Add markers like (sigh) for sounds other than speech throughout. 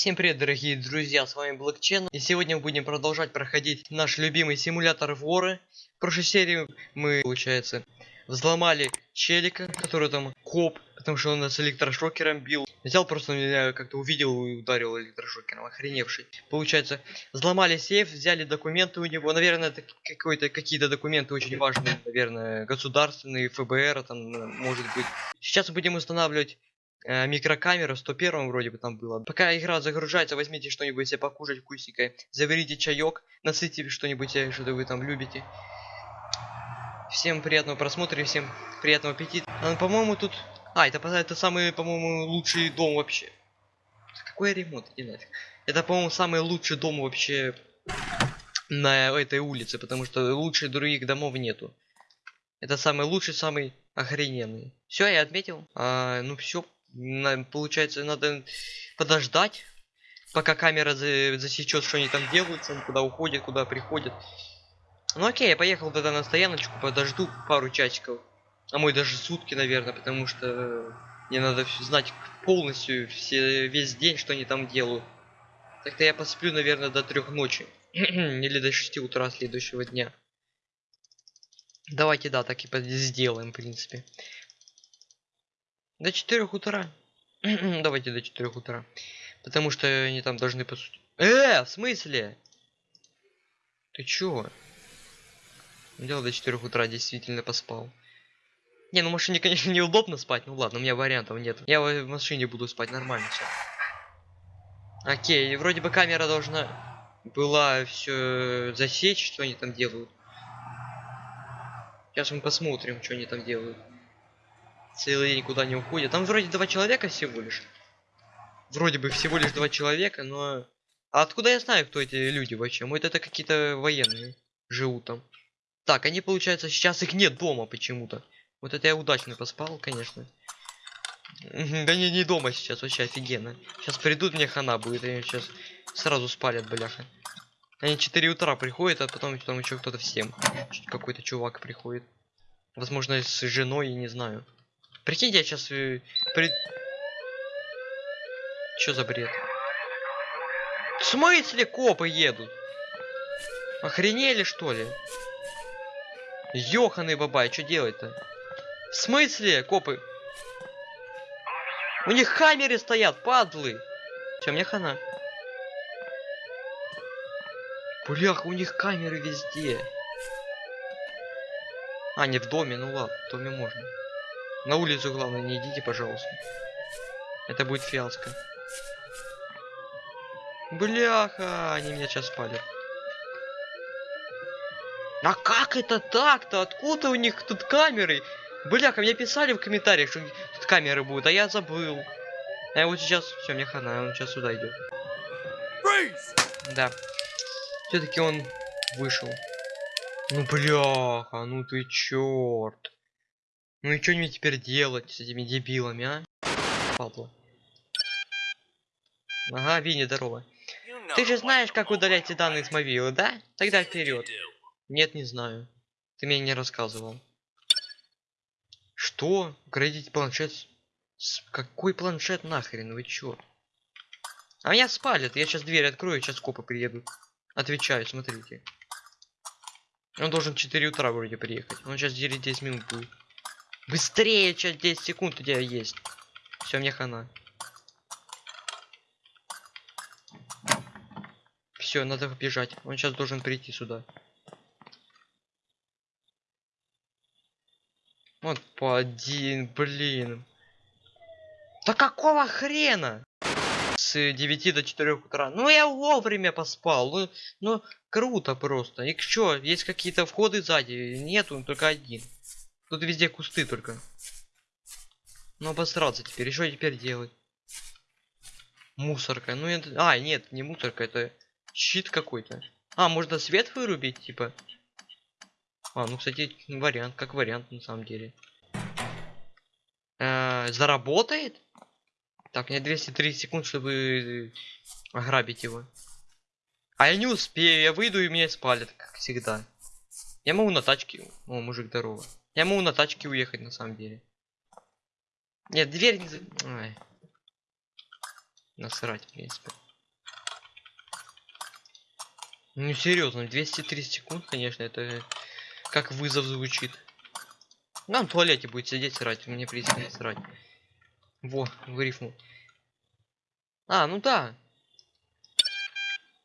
Всем привет, дорогие друзья, с вами Блокчен, и сегодня мы будем продолжать проходить наш любимый симулятор воры. В прошлой серии мы, получается, взломали челика, который там коп, потому что он нас электрошокером бил. Взял просто меня как-то увидел и ударил электрошокером, охреневший. Получается, взломали сейф, взяли документы у него, наверное, это какие-то документы очень важные, наверное, государственные, ФБР, там, может быть. Сейчас будем устанавливать микрокамера 101 вроде бы там было. Пока игра загружается, возьмите что-нибудь себе покушать вкусненькое, заварите чаек, насытите что-нибудь, э, что вы там любите. Всем приятного просмотра всем приятного аппетита. А, по-моему, тут... А, это, это самый, по-моему, лучший дом вообще. Какой ремонт, иди нафиг. Это, по-моему, самый лучший дом вообще на этой улице, потому что лучше других домов нету. Это самый лучший, самый охрененный. Все, я отметил. А, ну все, получается, надо подождать, пока камера за, засечет, что они там делают, куда уходят, куда приходят. Ну окей, я поехал тогда на стояночку, подожду пару часиков. А мой даже сутки, наверное, потому что мне надо знать полностью все, весь день, что они там делают. Так-то я посплю, наверное, до трех ночи. (clears throat) Или до 6 утра следующего дня. Давайте, да, так и сделаем, в принципе. До 4 утра. (clears throat) Давайте до 4 утра. Потому что они там должны по сути... Э, в смысле? Ты чё? Дело до 4 утра действительно поспал. Не, ну в машине, конечно, (laughs) неудобно спать. Ну ладно, у меня вариантов нет. Я в машине буду спать нормально все. Окей, вроде бы камера должна была все засечь, что они там делают. Сейчас мы посмотрим, что они там делают. Целый день куда не уходят. Там вроде два человека всего лишь. Вроде бы всего лишь два человека, но... А откуда я знаю, кто эти люди вообще? Может это какие-то военные живут там. Так, они, получается, сейчас их нет дома почему-то. Вот это я удачно поспал, конечно. Да не, не дома сейчас, вообще офигенно. Сейчас придут, мне хана будет, они сейчас сразу спалят, бляха. Они 4 утра приходят, а потом там еще кто-то всем. Какой-то чувак приходит. Возможно, с женой, я не знаю. Прикиньте, я сейчас... Э, при... Чё за бред? В смысле копы едут? Охренели, что ли? Ёханый бабай, что делать-то? В смысле, копы? У них хаммеры стоят, падлы. Все, мне хана. Блях, у них камеры везде. А, не в доме, ну ладно, в доме можно. На улицу, главное, не идите, пожалуйста. Это будет фиаско. Бляха, они меня сейчас спалят. А как это так-то? Откуда у них тут камеры? Бляха, мне писали в комментариях, что тут камеры будут, а я забыл. А вот сейчас, все, мне хана, он сейчас сюда идет. Да. Все-таки он вышел. Ну бляха, ну ты черт. Ну и что мне теперь делать с этими дебилами, а? Пабло. Ага, Винни, здорово. Ты же знаешь, как удалять эти данные с мобилы, да? Тогда вперед. Нет, не знаю. Ты мне не рассказывал. Что? Градить планшет? С какой планшет нахрен? Вы чё? А меня спалят. Я сейчас дверь открою, сейчас копы приедут. Отвечаю, смотрите. Он должен 4 утра вроде приехать. Он сейчас 10 минут будет. Быстрее, сейчас 10 секунд у тебя есть. Все, мне хана. Все, надо бежать. Он сейчас должен прийти сюда. Вот по один, блин. Да какого хрена? С 9 до 4 утра. Ну я вовремя поспал. Ну, ну круто просто. И что, есть какие-то входы сзади? Нету, только один. Тут везде кусты только. Ну обосраться теперь. Что теперь делать? Мусорка. Ну это... А, нет, не мусорка, это щит какой-то. А, можно свет вырубить, типа. А, ну, кстати, вариант, как вариант, на самом деле. Э -э, заработает? Так, мне 203 секунд, чтобы ограбить его. А я не успею, я выйду и меня спалят, как всегда. Я могу на тачке... О, мужик, здорово. Я могу на тачке уехать, на самом деле. Нет, дверь не... Ай. Насрать, в принципе. Ну серьезно, 230 секунд, конечно, это как вызов звучит. Нам в туалете будет сидеть срать, мне не срать. Во, вырифнул. А, ну да.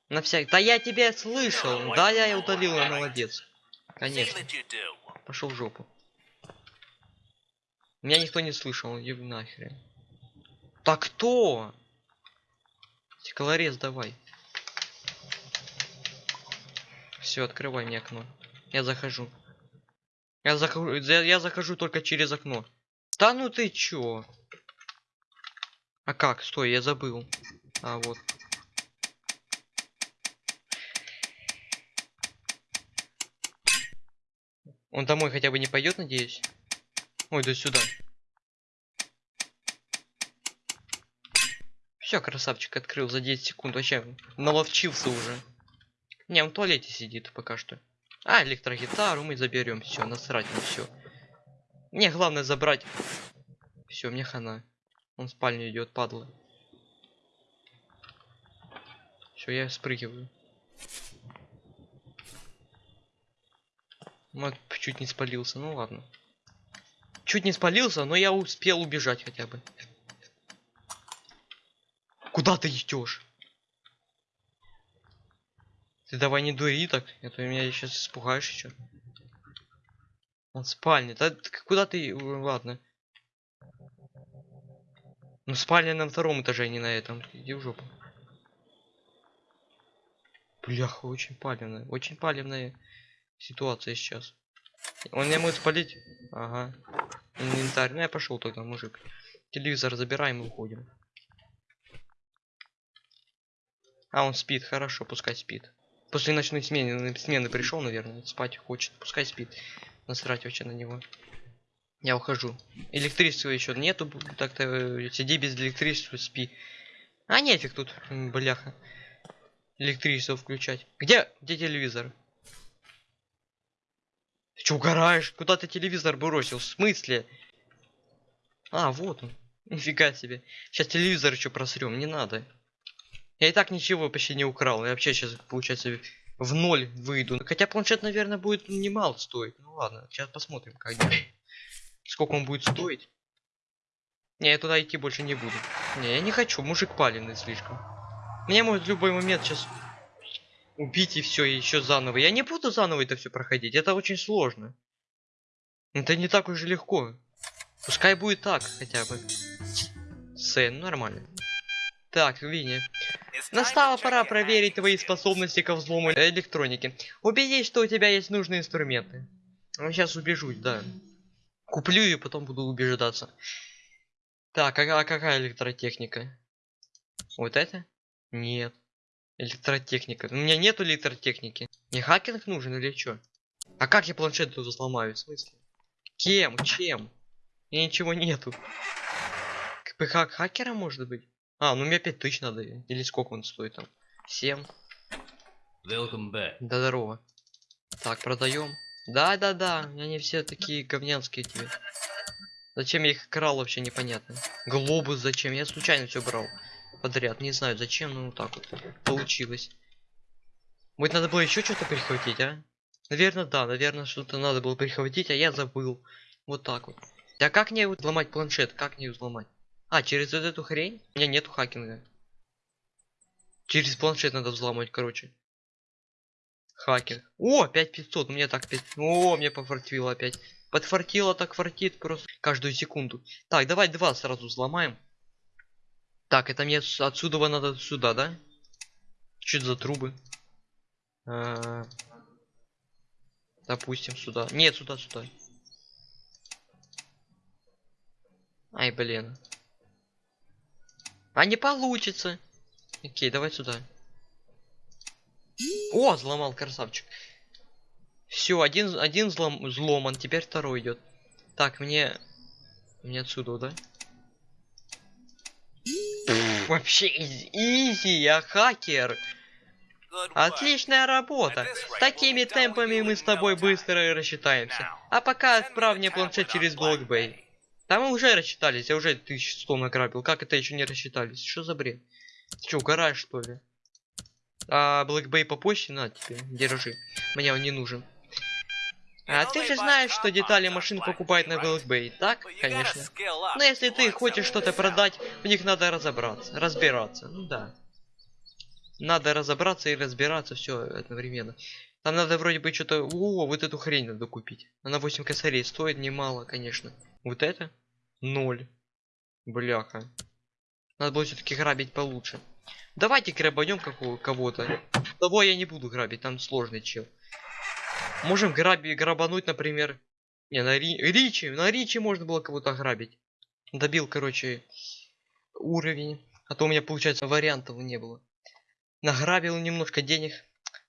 На всякий. Да я тебя слышал. Да, я и удалил, я молодец. Конечно. Пошел в жопу. Меня никто не слышал, еб нахрен. Так кто? Стеклорез давай. Все, открывай мне окно. Я захожу. Я захожу, я, я захожу только через окно. Да ну ты чё? А как? Стой, я забыл. А вот. Он домой хотя бы не пойдет, надеюсь? Ой, да сюда. Все, красавчик открыл за 10 секунд. Вообще наловчился уже. Не, он в туалете сидит пока что. А, электрогитару мы заберем. Все, насрать на все. Мне главное забрать. Все, мне хана. Он в спальню идет, падла. Все, я спрыгиваю. Вот, чуть не спалился, ну ладно. Чуть не спалился, но я успел убежать хотя бы. Куда ты идешь? Ты давай не дури так, а то меня сейчас испугаешь еще. Он в спальне. Да куда ты... Ладно. Ну спальня на втором этаже, а не на этом. Иди в жопу. Бляха, очень палевная. Очень палевная ситуация сейчас. Он не может спалить? Ага. Инвентарь. Ну я пошел тогда, мужик. Телевизор забираем и уходим. А, он спит, хорошо, пускай спит. После ночной смены, смены пришел, наверное, спать хочет, пускай спит. Насрать вообще на него. Я ухожу. Электричества еще нету, так-то э, сиди без электричества, спи. А нефиг тут, бляха. Электричество включать. Где, где телевизор? Что, угораешь? Куда ты телевизор бросил? В смысле? А, вот он. (laughs) Нифига себе. Сейчас телевизор еще просрем, не надо. Я и так ничего почти не украл. Я вообще сейчас, получается, в ноль выйду. Хотя планшет, наверное, будет немало стоить. Ну ладно, сейчас посмотрим, как Сколько он будет стоить. Не, я туда идти больше не буду. Не, я не хочу, мужик паленый слишком. Меня может в любой момент сейчас убить и все, и еще заново. Я не буду заново это все проходить, это очень сложно. Это не так уж и легко. Пускай будет так, хотя бы. Сэн, нормально. Так, Винни. Настала пора проверить твои способности ко взлому электроники. Убедись, что у тебя есть нужные инструменты. Ну, сейчас убежусь, да. Куплю и потом буду убеждаться. Так, а, а какая электротехника? Вот это? Нет. Электротехника. У меня нету электротехники. Не хакинг нужен или что? А как я планшет тут взломаю? В смысле? Кем? Чем? И ничего нету. КПХ хакера может быть? А, ну мне 5000 надо. Или сколько он стоит там? 7. Welcome back. Да здорово. Так, продаем. Да, да, да. Они все такие говнянские тебе. Зачем я их крал вообще непонятно. Глобус зачем? Я случайно все брал. Подряд. Не знаю зачем, но вот так вот получилось. Будет надо было еще что-то прихватить, а? Наверное, да, наверное, что-то надо было прихватить, а я забыл. Вот так вот. А как мне взломать планшет? Как мне взломать? А, через вот эту хрень? У меня нету хакинга. Через планшет надо взломать, короче. Хакинг. О, 5500, мне так 5... О, мне пофартило опять. Подфартило так фартит просто каждую секунду. Так, давай два сразу взломаем. Так, это мне отсюда надо сюда, да? Что за трубы? -а -а. Допустим, сюда. Нет, сюда, сюда. Ай, блин. А не получится. Окей, давай сюда. О, взломал красавчик. Все, один, один взлом, взломан, теперь второй идет. Так, мне... Мне отсюда, да? (laughs) Вообще изи, я хакер. Отличная работа. С такими темпами мы с тобой быстро рассчитаемся. А пока отправь мне планшет через блокбей. Там мы уже рассчитались, я уже 1100 награбил. Как это еще не рассчитались? Что за бред? Ты что, угораешь что ли? А Black Bay по почте? На тебе, держи. Мне он не нужен. А ты же знаешь, что детали машин покупают на Bay, так? Конечно. Но если ты хочешь что-то продать, в них надо разобраться, разбираться. Ну да. Надо разобраться и разбираться все одновременно. Там надо вроде бы что-то... О, вот эту хрень надо купить. Она 8 косарей стоит немало, конечно. Вот это? Ноль. Бляха. Надо было все-таки грабить получше. Давайте грабанем кого-то. Того я не буду грабить, там сложный чел. Можем граби грабануть, например. Не, на Ри... Ричи. На Ричи можно было кого-то грабить. Добил, короче, уровень. А то у меня, получается, вариантов не было. Награбил немножко денег.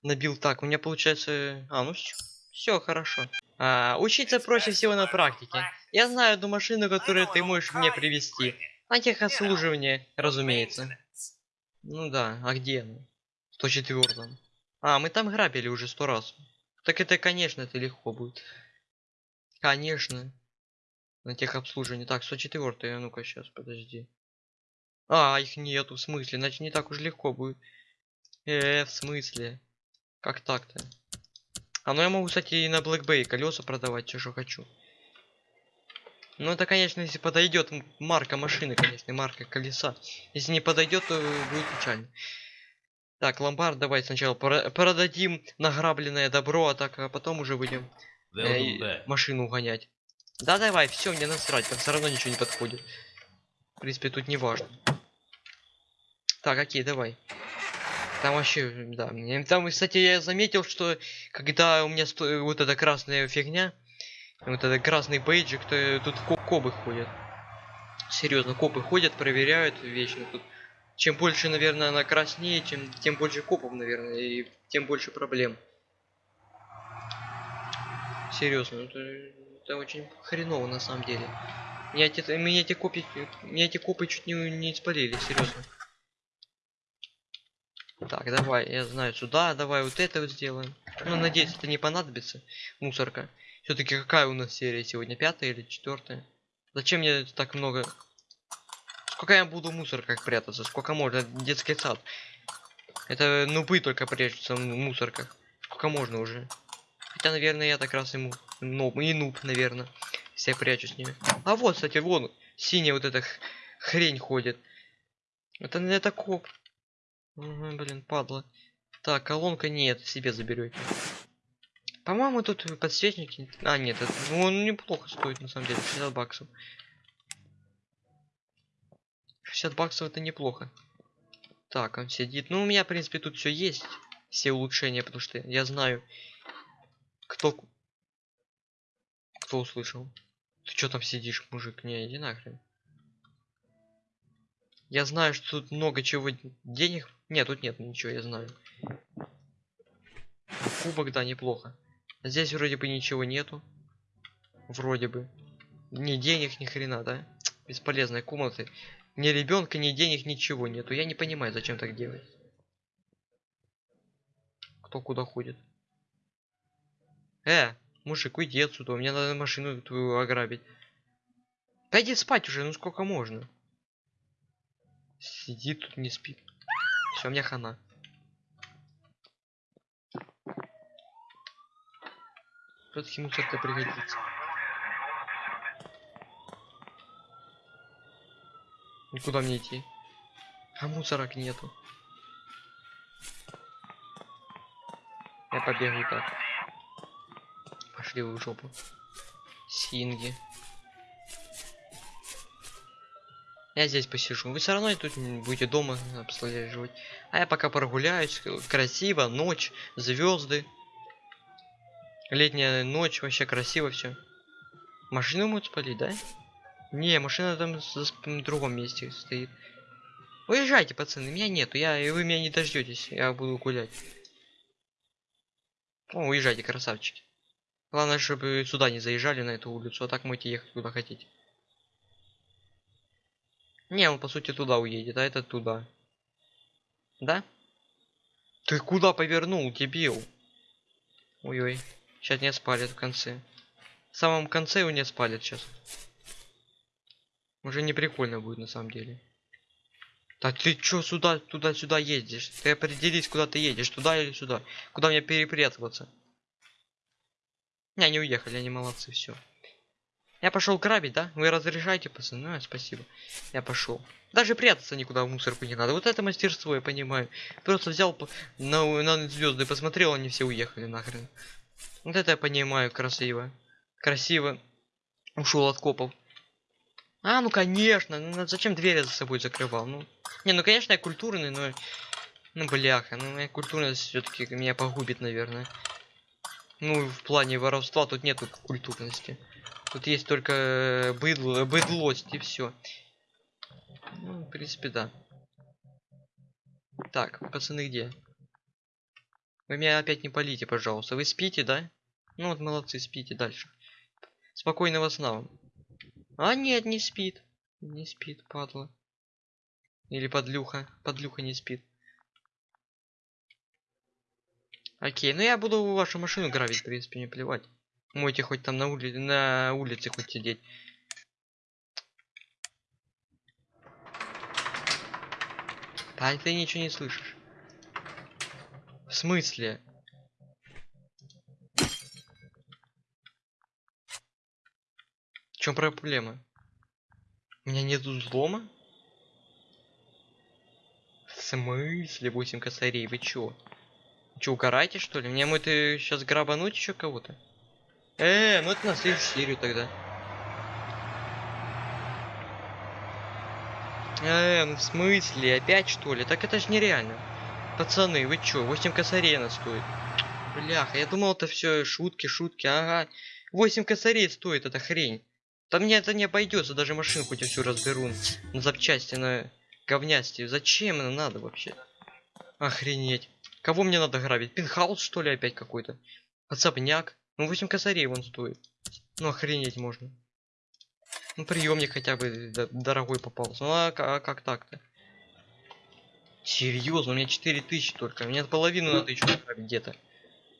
Набил так. У меня получается... А, ну все хорошо. А, учиться проще всего на практике. Я знаю одну машину, которую ты можешь мне привести. На техобслуживание, разумеется. Ну да, а где она? 104 А, мы там грабили уже сто раз. Так это, конечно, это легко будет. Конечно. На техобслуживание. Так, 104 а ну-ка сейчас, подожди. А, их нету, в смысле? Значит, не так уж легко будет. Э, в смысле? Как так-то? А ну я могу, кстати, и на Black Bay колеса продавать, все, что хочу. Ну это, конечно, если подойдет марка машины, конечно, марка колеса. Если не подойдет, то будет печально. Так, ломбард давай сначала продадим награбленное добро, а так а потом уже будем э, машину угонять. Да давай, все, мне насрать, там все равно ничего не подходит. В принципе, тут не важно. Так, окей, давай. Там вообще, да. Там, кстати, я заметил, что когда у меня сто... вот эта красная фигня, вот этот красный бейджик, то тут копы ходят. Серьезно, копы ходят, проверяют вечно тут. Чем больше, наверное, она краснее, чем тем больше копов, наверное, и тем больше проблем. Серьезно, это, это очень хреново на самом деле. Меня эти, меня эти копы, меня эти копы чуть не, не спалили, серьезно. Так, давай, я знаю, сюда, давай вот это вот сделаем. Ну, надеюсь, это не понадобится. Мусорка. Все-таки какая у нас серия сегодня? Пятая или четвертая? Зачем мне так много? Сколько я буду мусор как прятаться? Сколько можно? Детский сад. Это нубы только прячутся в мусорках. Сколько можно уже? Хотя, наверное, я так раз ему... Ну, и нуб, наверное. Все прячусь с ними. А вот, кстати, вон, синяя вот эта хрень ходит. Это, это коп. Угу, блин, падла. Так, колонка нет, себе заберете. По-моему, тут подсвечники... А, нет, это... ну, он неплохо стоит, на самом деле, 60 баксов. 60 баксов это неплохо. Так, он сидит. Ну, у меня, в принципе, тут все есть. Все улучшения, потому что я знаю, кто... Кто услышал? Ты что там сидишь, мужик? Не, иди нахрен. Я знаю, что тут много чего денег. Нет, тут нет ничего, я знаю. Кубок, да, неплохо. Здесь вроде бы ничего нету. Вроде бы. Ни денег, ни хрена, да? Бесполезные комнаты. Ни ребенка, ни денег, ничего нету. Я не понимаю, зачем так делать. Кто куда ходит? Э, мужик, уйди отсюда. Мне надо машину твою ограбить. Пойди спать уже, ну сколько можно? Сидит тут, не спит. Все, мне хана. Все-таки мусорка пригодится. И куда мне идти? А мусорок нету. Я побегу так. Пошли в жопу. Синги. Я здесь посижу. Вы все равно тут будете дома обслуживать. А я пока прогуляюсь. Красиво, ночь, звезды. Летняя ночь, вообще красиво все. Машину могут спалить, да? Не, машина там в другом месте стоит. Уезжайте, пацаны, меня нету, я, и вы меня не дождетесь, я буду гулять. О, уезжайте, красавчики. Главное, чтобы сюда не заезжали на эту улицу, а так можете ехать куда хотите. Не, он по сути туда уедет, а это туда. Да? Ты куда повернул, дебил? Ой-ой. Сейчас не спалят в конце. В самом конце его не спалят сейчас. Уже не прикольно будет на самом деле. Да ты чё сюда, туда-сюда ездишь? Ты определись, куда ты едешь, туда или сюда. Куда мне перепрятываться? Не, они уехали, они молодцы, все. Я пошел грабить, да? Вы разрешаете, пацаны? Ну, спасибо. Я пошел. Даже прятаться никуда в мусорку не надо. Вот это мастерство, я понимаю. Просто взял на, на звезды, посмотрел, они все уехали нахрен. Вот это я понимаю, красиво. Красиво. Ушел от копов. А, ну конечно, ну зачем двери за собой закрывал? Ну, не, ну конечно я культурный, но, ну бляха, ну моя культурность все-таки меня погубит, наверное. Ну в плане воровства тут нету культурности. Тут есть только э, быдло, быдлость и все. Ну, в принципе, да. Так, пацаны где? Вы меня опять не полите, пожалуйста. Вы спите, да? Ну вот молодцы, спите дальше. Спокойного сна вам. А нет, не спит. Не спит, падла. Или подлюха. Подлюха не спит. Окей, ну я буду вашу машину грабить, в принципе, не плевать. Можете хоть там на, ули... на улице хоть сидеть. Да ты ничего не слышишь. В смысле? Чем проблема? У меня нету взлома? В смысле 8 косарей? Вы чё? Чё, угораете что ли? Мне мы ты сейчас грабануть еще кого-то? Э, ну это на следующую серию тогда. Э, ну в смысле? Опять что ли? Так это ж нереально. Пацаны, вы чё? 8 косарей она стоит. Бляха, я думал это все шутки, шутки, ага. 8 косарей стоит эта хрень. Там мне это не обойдется, даже машину хоть всю разберу на запчасти, на говнясти. Зачем это надо вообще? Охренеть. Кого мне надо грабить? Пинхаус что ли опять какой-то? Подсобняк. Ну 8 косарей вон стоит. Ну охренеть можно. Ну приемник хотя бы дорогой попался. Ну а, а как так-то? Серьезно, у меня 4000 только. Мне половину надо еще грабить где-то.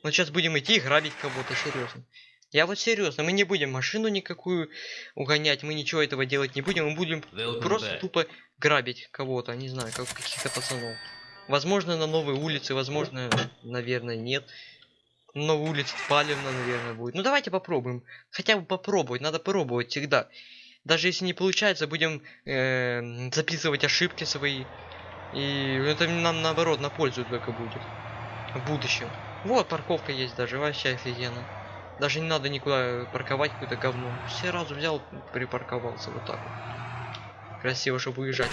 Ну сейчас будем идти грабить кого-то, серьезно. Я вот серьезно, мы не будем машину никакую угонять, мы ничего этого делать не будем, мы будем Welcome просто back. тупо грабить кого-то, не знаю, как каких-то пацанов. Возможно, на новой улице, возможно, наверное, нет. Новая улица Палевна, наверное, будет. Ну давайте попробуем. Хотя бы попробовать, надо попробовать всегда. Даже если не получается, будем э, записывать ошибки свои. И это нам наоборот на пользу только будет. В будущем. Вот парковка есть даже, вообще офигенно. Даже не надо никуда парковать какое-то говно. Сразу взял, припарковался вот так вот. Красиво, чтобы уезжать.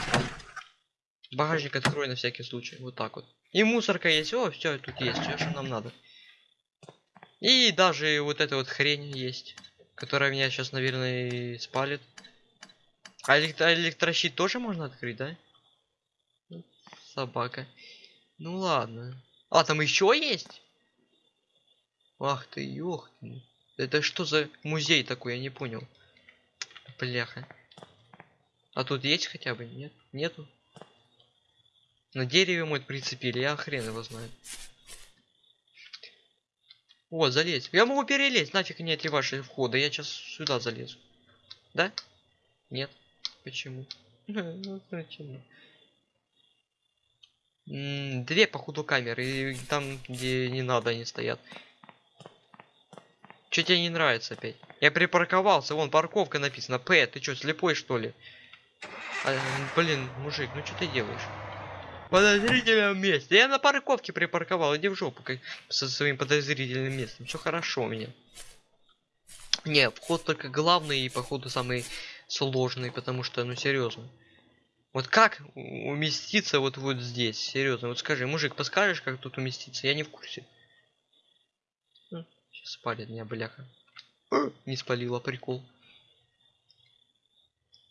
Багажник открой на всякий случай. Вот так вот. И мусорка есть. О, все, тут есть. Все, что нам надо. И даже вот эта вот хрень есть. Которая меня сейчас, наверное, и спалит. А электро- электрощит тоже можно открыть, да? Собака. Ну ладно. А, там еще есть? Ах ты, ёх ты. Это что за музей такой, я не понял. Бляха. А тут есть хотя бы? Нет? Нету? На дереве мой прицепили, я хрен его знаю. Вот, залезь. Я могу перелезть, нафиг мне эти ваши входы. Я сейчас сюда залезу. Да? Нет. Почему? (laughs) Ну, почему? Две, походу, камеры. И там, где не надо, они стоят. Че тебе не нравится опять? Я припарковался, вон парковка написана. П, ты чё, слепой что ли? А, блин, мужик, ну что ты делаешь? В подозрительном месте. Я на парковке припарковал, иди в жопу как со своим подозрительным местом. Все хорошо у меня. Не, вход только главный и походу самый сложный, потому что, ну серьезно. Вот как уместиться вот вот здесь, серьезно? Вот скажи, мужик, подскажешь, как тут уместиться? Я не в курсе. Спалит меня, бляха. Не спалила, прикол.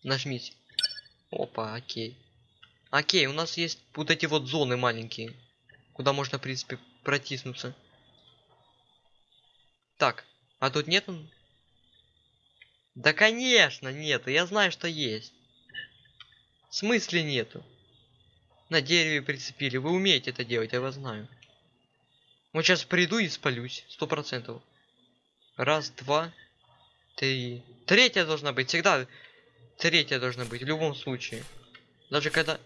Нажмите. Опа, окей. Окей, у нас есть вот эти вот зоны маленькие, куда можно, в принципе, протиснуться. Так, а тут нету? Да, конечно, нету. Я знаю, что есть. В смысле нету? На дереве прицепили. Вы умеете это делать, я вас знаю. Вот сейчас приду и спалюсь. Сто процентов. Раз, два, три. Третья должна быть. Всегда третья должна быть. В любом случае. Даже когда...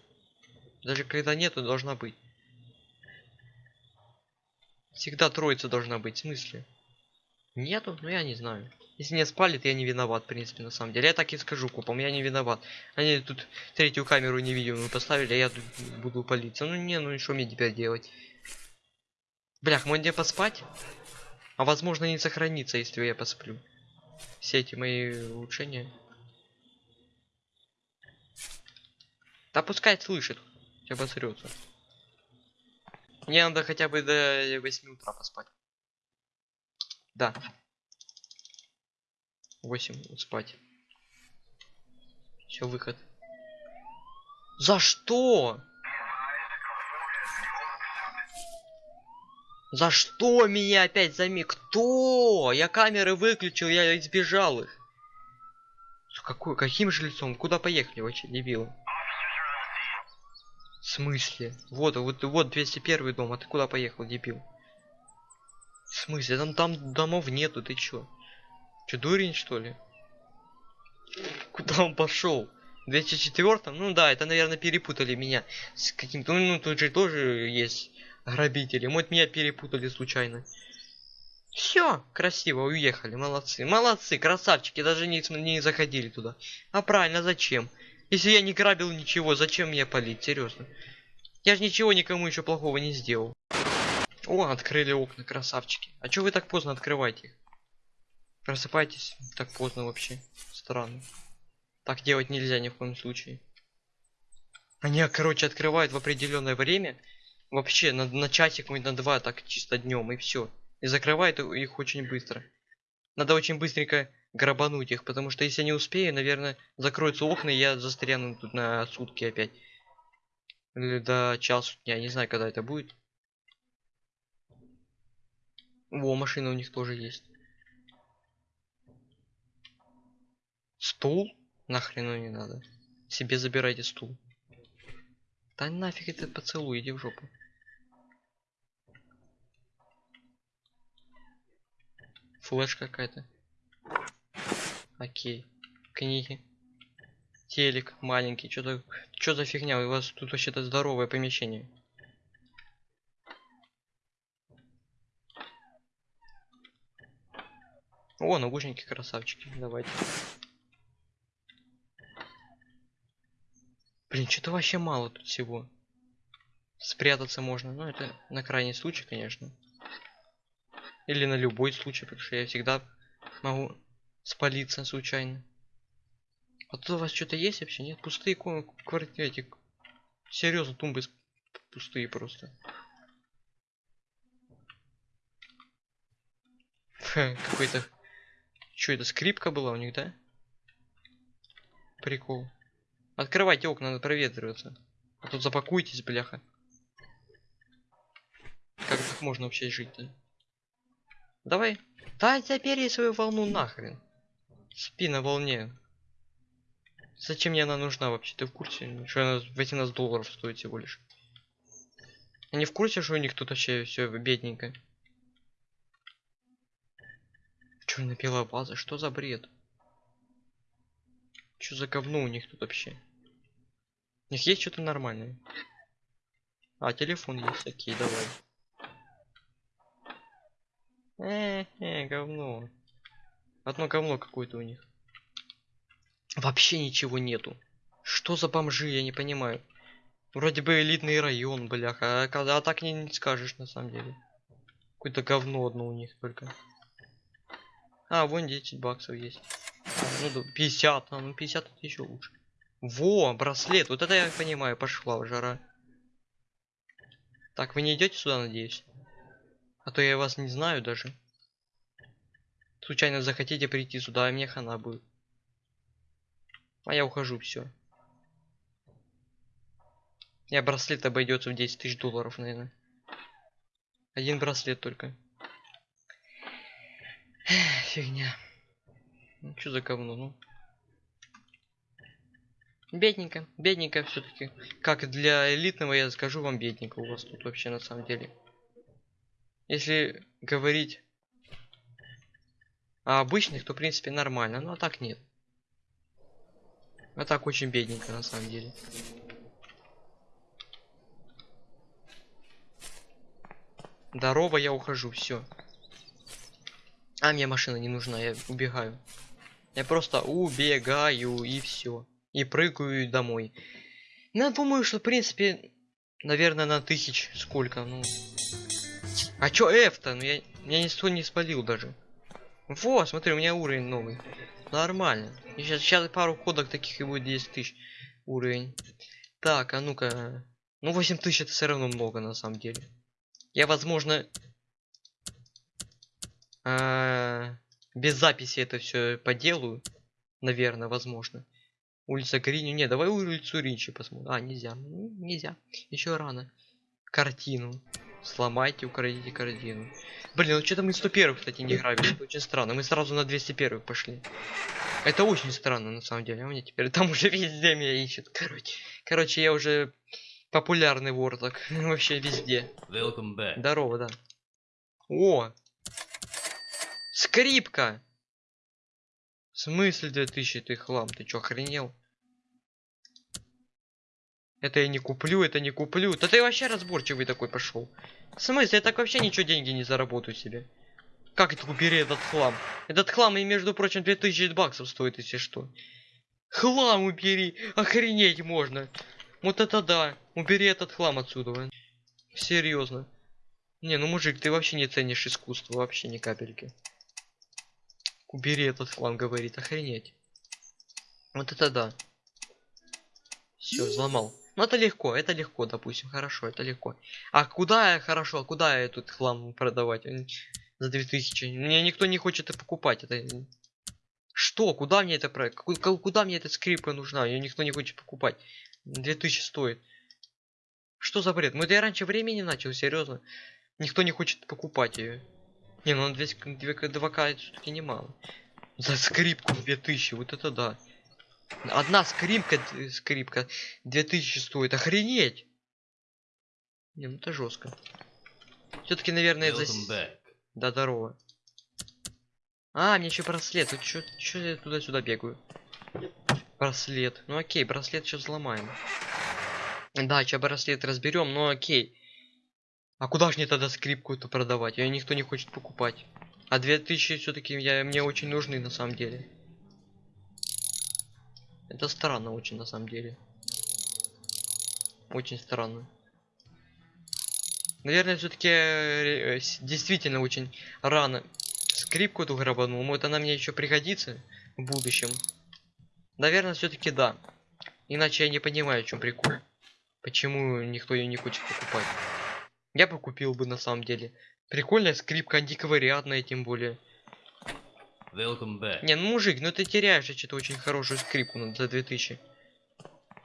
Даже когда нету, должна быть. Всегда троица должна быть. В смысле? Нету? Ну я не знаю. Если не спалит, я не виноват, в принципе, на самом деле. Я так и скажу купам, я не виноват. Они тут третью камеру невидимую поставили, а я тут буду палиться. Ну не, ну и что мне теперь делать? Блях, мне поспать? А возможно не сохранится, если я посплю. Все эти мои улучшения. Да пускай слышит. Обосрется. Мне надо хотя бы до 8 утра поспать. Да. 8 спать. Все, выход. За что? За что меня опять зами? Кто? Я камеры выключил, я избежал их. Какой, каким же лицом? Куда поехали вообще, дебилы? В смысле? Вот, вот, вот 201 дом, а ты куда поехал, дебил? В смысле? Там, там домов нету, ты чё? Чё, дурень, что ли? Куда он пошел? 204 Ну да, это, наверное, перепутали меня с каким-то... Ну, тут же тоже есть грабители. Вот меня перепутали случайно. Все, красиво, уехали, молодцы. Молодцы, красавчики, даже не, не заходили туда. А правильно, зачем? Если я не грабил ничего, зачем мне палить, серьезно? Я же ничего никому еще плохого не сделал. О, открыли окна, красавчики. А чё вы так поздно открываете их? Просыпайтесь так поздно вообще. Странно. Так делать нельзя ни в коем случае. Они, короче, открывают в определенное время. Вообще, на, на часик, на два, так чисто днем, и все. И закрывают их очень быстро. Надо очень быстренько грабануть их, потому что если не успею, наверное, закроются окна, и я застряну тут на сутки опять. Или до часу дня, не знаю, когда это будет. Во, машина у них тоже есть. Стул? Нахрену не надо. Себе забирайте стул. Да нафиг это поцелуй, иди в жопу. Флэш какая-то. Окей. Книги. Телек маленький. Что-то... Что за фигня? У вас тут вообще-то здоровое помещение. О, наушники красавчики. Давайте. Блин, что-то вообще мало тут всего. Спрятаться можно. Ну, это на крайний случай, конечно. Или на любой случай, потому что я всегда могу спалиться случайно. А тут у вас что-то есть вообще? Нет, пустые квартиры, эти... Серьезно, тумбы пустые просто. (laughs) Какой-то... Что это, скрипка была у них, да? Прикол. Открывайте окна, надо проветриваться. А тут запакуйтесь, бляха. Как так можно вообще жить-то? Давай. Да, забери свою волну нахрен. Спи на волне. Зачем мне она нужна вообще? Ты в курсе? Что она 18 долларов стоит всего лишь? Они в курсе, что у них тут вообще все бедненько? Черно-белая база, что за бред? Что за говно у них тут вообще? У них есть что-то нормальное? А, телефон есть, окей, давай. Э, э, говно. Одно говно какое-то у них. Вообще ничего нету. Что за бомжи, я не понимаю. Вроде бы элитный район, бляха, а, а так не, не скажешь на самом деле. Какое-то говно одно у них только. А, вон 10 баксов есть. А, ну, 50, а, ну 50 это еще лучше. Во, браслет, вот это я понимаю, пошла жара. Так, вы не идете сюда, надеюсь? А то я вас не знаю даже. Случайно захотите прийти сюда, а мне хана будет. А я ухожу, все. Я браслет обойдется в 10 тысяч долларов, наверное. Один браслет только. Фигня. Ну, что за говно, ну? Бедненько, бедненько все-таки. Как для элитного, я скажу вам, бедненько у вас тут вообще на самом деле. Если говорить о обычных, то в принципе нормально, но а так нет. А так очень бедненько на самом деле. Здорово, я ухожу, все. А мне машина не нужна, я убегаю. Я просто убегаю и все. И прыгаю домой. Ну, я думаю, что в принципе, наверное, на тысяч сколько, ну. А чё F-то? Ну я, я ничто не спалил даже. Во, смотри, у меня уровень новый. Нормально. Сейчас, сейчас пару кодок таких и будет 10 тысяч уровень. Так, а ну-ка. Ну 8 тысяч это все равно много на самом деле. Я, возможно, а, без записи это все поделаю. Наверное, возможно. Улица Гриню. Не, давай улицу Ринчи посмотрим. А, нельзя. Ну, Нельзя. Еще рано. Картину. Сломайте, украдите картину. Блин, ну что-то мы 101, кстати, не грабили. Это очень странно. Мы сразу на 201 пошли. Это очень странно, на самом деле. А мне теперь там (laughs) уже везде меня ищут. Короче, короче, я уже популярный вор так. (laughs) Вообще везде. Welcome back. Здорово, да. О! Скрипка! В смысле 2000 ты хлам? Ты чё, охренел? Это я не куплю, это не куплю. Да ты вообще разборчивый такой пошел. В смысле, я так вообще ничего деньги не заработаю себе. Как это убери этот хлам? Этот хлам и между прочим 2000 баксов стоит, если что. Хлам убери! Охренеть можно! Вот это да! Убери этот хлам отсюда. Серьезно. Не, ну мужик, ты вообще не ценишь искусство, вообще ни капельки. Убери этот хлам, говорит, охренеть. Вот это да. Все, взломал. Ну это легко, это легко, допустим, хорошо, это легко. А куда я, хорошо, а куда я этот хлам продавать? За 2000. Мне никто не хочет это покупать, это... Что? Куда мне это проект? Куда мне эта скрипка нужна? Ее никто не хочет покупать. 2000 стоит. Что за бред? Мы это я раньше времени начал, серьезно. Никто не хочет покупать ее. Не, ну на 2К все-таки немало. За скрипку 2000, вот это да. Одна скрипка, скрипка 2000 стоит, охренеть! Не, ну это жестко. Все-таки, наверное, за... Да, здорово. А, мне еще браслет. Вот чё, чё я туда-сюда бегаю? Браслет. Ну окей, браслет сейчас взломаем. Да, сейчас браслет разберем, но окей. А куда же мне тогда скрипку эту продавать? Ее никто не хочет покупать. А 2000 все-таки я, мне очень нужны на самом деле. Это странно очень на самом деле. Очень странно. Наверное, все-таки действительно очень рано скрипку эту грабанул. Может она мне еще пригодится в будущем. Наверное, все-таки да. Иначе я не понимаю, в чем прикол. Почему никто ее не хочет покупать. Я бы купил бы на самом деле. Прикольная скрипка, антиквариатная тем более. Welcome back. Не, ну мужик, ну ты теряешь что-то очень хорошую скрипку ну, за 2000.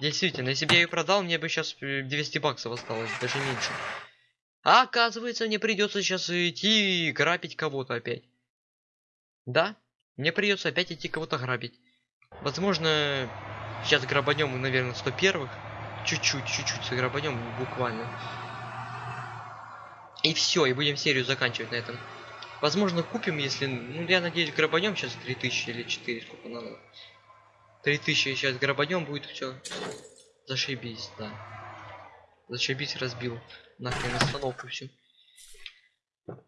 Действительно, если бы я ее продал, мне бы сейчас 200 баксов осталось, даже меньше. А оказывается, мне придется сейчас идти и грабить кого-то опять. Да, мне придется опять идти кого-то грабить. Возможно, сейчас грабанем, наверное, 101 Чуть-чуть, чуть-чуть сграбанем, буквально. И все, и будем серию заканчивать на этом. Возможно, купим, если... Ну, я надеюсь, грабанем сейчас 3000 или 4, сколько надо. 3000 сейчас грабанем будет все. Зашибись, да. Зашибись, разбил. Нахрен остановку всю.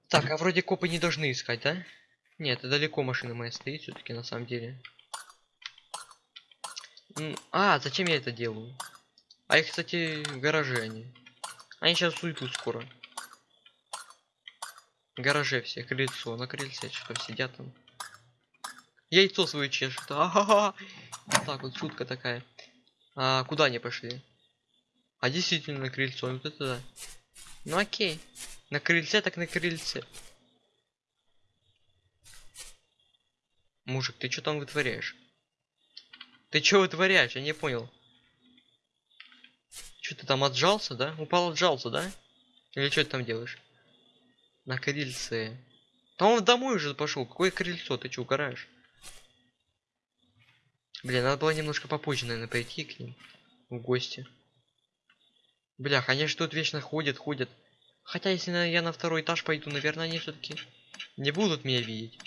Так, а вроде копы не должны искать, да? Нет, это далеко машина моя стоит все-таки на самом деле. А, зачем я это делаю? А их, кстати, в гараже они. Они сейчас уйдут скоро. Гараже все, крыльцо, на крыльце что сидят там. Яйцо свое чешут. (laughs) А-ха-ха. Вот так вот, шутка такая. А куда они пошли? А действительно на крыльцо, вот это да. Ну окей. На крыльце так на крыльце. Мужик, ты что там вытворяешь? Ты что вытворяешь? Я не понял. Что ты там отжался, да? Упал отжался, да? Или что ты там делаешь? На крыльце. Да он домой уже пошел. Какое крыльцо? Ты что, угораешь? Блин, надо было немножко попозже, наверное, пойти к ним. В гости. Блях, они же тут вечно ходят, ходят. Хотя, если я на второй этаж пойду, наверное, они все-таки не будут меня видеть.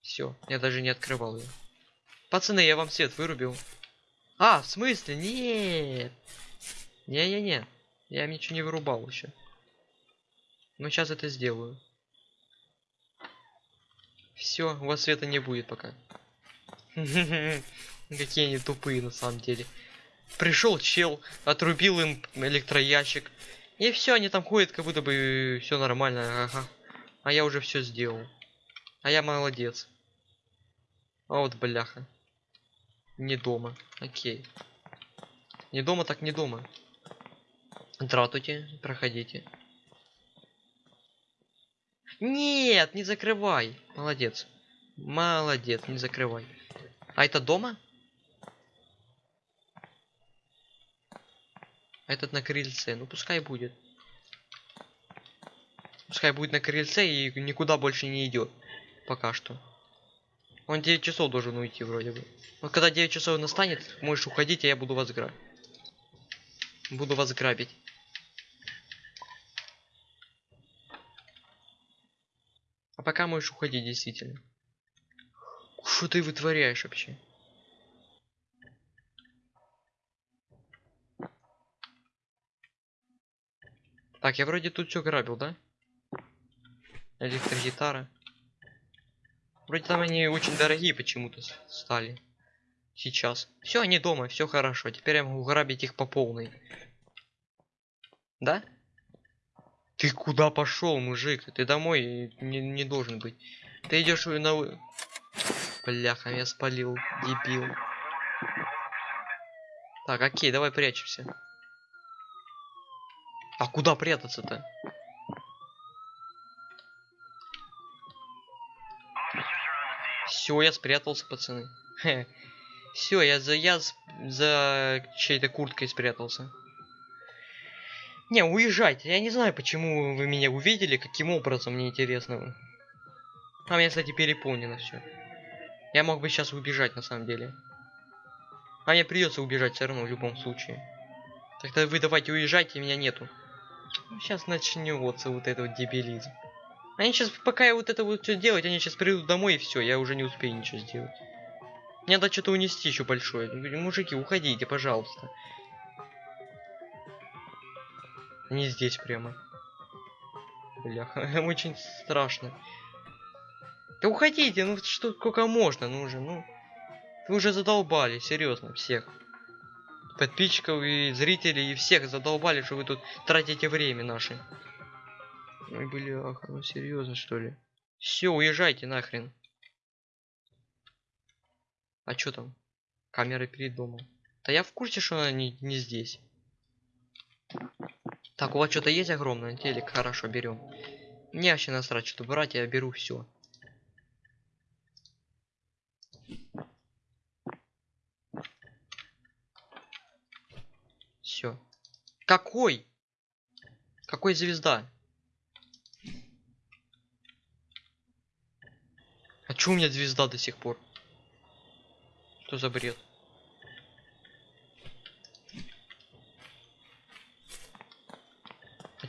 Все, я даже не открывал ее. Пацаны, я вам свет вырубил. А, в смысле? Нет. Не-не-не. Я ничего не вырубал еще. Но сейчас это сделаю. Все, у вас света не будет пока. (laughs) Какие они тупые на самом деле. Пришел чел, отрубил им электроящик. И все, они там ходят, как будто бы все нормально. Ага. А я уже все сделал. А я молодец. А вот бляха. Не дома. Окей. Не дома, так не дома. Здравствуйте, проходите. Нет, не закрывай. Молодец. Молодец, не закрывай. А это дома? А этот на крыльце. Ну пускай будет. Пускай будет на крыльце и никуда больше не идет. Пока что. Он 9 часов должен уйти вроде бы. Вот когда 9 часов настанет, можешь уходить, а я буду вас грабить. Буду вас грабить. А пока можешь уходить, действительно. Что ты вытворяешь вообще? Так, я вроде тут все грабил, да? Электрогитара. Вроде там они очень дорогие почему-то стали. Сейчас. Все, они дома, все хорошо. Теперь я могу грабить их по полной. Да? Ты куда пошел, мужик? Ты домой не, не должен быть. Ты идешь на... Бляха, я спалил, дебил. Так, окей, давай прячемся. А куда прятаться-то? Все, я спрятался, пацаны. Все, я за я за чьей-то курткой спрятался. Не, уезжайте. Я не знаю, почему вы меня увидели, каким образом, мне интересно. А меня, кстати, переполнено все. Я мог бы сейчас убежать, на самом деле. А мне придется убежать все равно, в любом случае. Тогда вы давайте уезжайте, меня нету. Сейчас начнется вот это вот дебилизм. Они сейчас, пока я вот это вот все делать, они сейчас придут домой и все, я уже не успею ничего сделать. Мне надо что-то унести еще большое. Мужики, уходите, пожалуйста. Не здесь прямо. Бляха, (laughs) очень страшно. Да уходите, ну что, сколько можно, ну уже, ну. Вы уже задолбали, серьезно, всех. Подписчиков и зрителей, и всех задолбали, что вы тут тратите время наше. Ой, бляха, ну серьезно что ли? Все, уезжайте нахрен. А чё там? Камера перед домом. Да я в курсе, что она не, не здесь. Так, у вас что-то есть огромное? Телек, хорошо, берем. Мне вообще насрать, что брать, я беру все. Все. Какой? Какой звезда? А чё у меня звезда до сих пор? Что за бред?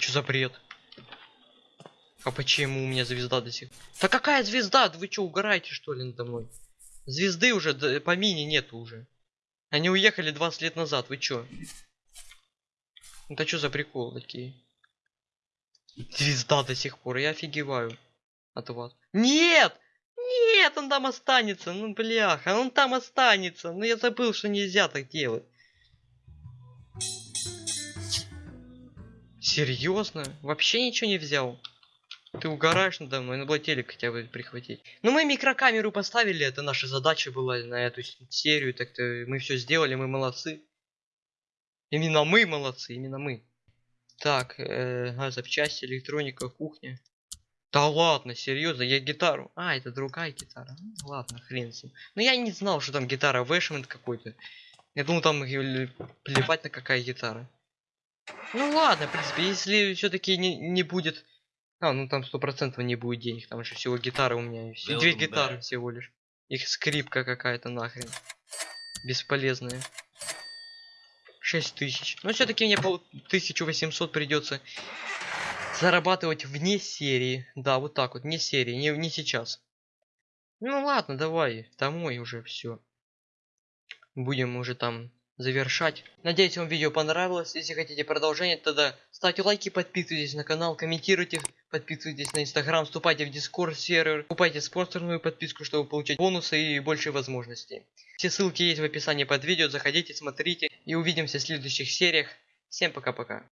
Чё за бред? А почему у меня звезда до сих Да какая звезда? Да Вы чё, угораете что ли надо мной? Звезды уже, д- по мини нету уже. Они уехали 20 лет назад, вы чё? Это что за прикол такие? Звезда до сих пор, я офигеваю от вас. Нет! Нет, он там останется, ну бляха, он там останется. Ну я забыл, что нельзя так делать. Серьезно? Вообще ничего не взял? Ты угораешь надо мной, надо было телек хотя бы прихватить. Ну мы микрокамеру поставили, это наша задача была на эту серию, так-то мы все сделали, мы молодцы. Именно мы молодцы, именно мы. Так, э, а, запчасти, электроника, кухня. Да ладно, серьезно, я гитару. А, это другая гитара. Ну, ладно, хрен с ним. Но я не знал, что там гитара Вэшмент какой-то. Я думал, там плевать на какая гитара. Ну ладно, в принципе, если все-таки не, не будет. А, ну там сто процентов не будет денег, там же всего гитары у меня. все- Две гитары back. всего лишь. Их скрипка какая-то нахрен. Бесполезная. 6 тысяч. Но все-таки мне по 1800 придется зарабатывать вне серии. Да, вот так вот, вне серии, не, не сейчас. Ну ладно, давай, домой уже все. Будем уже там завершать. Надеюсь, вам видео понравилось. Если хотите продолжение, тогда ставьте лайки, подписывайтесь на канал, комментируйте, подписывайтесь на инстаграм, вступайте в дискорд сервер, покупайте спонсорную подписку, чтобы получить бонусы и больше возможностей. Все ссылки есть в описании под видео, заходите, смотрите и увидимся в следующих сериях. Всем пока-пока.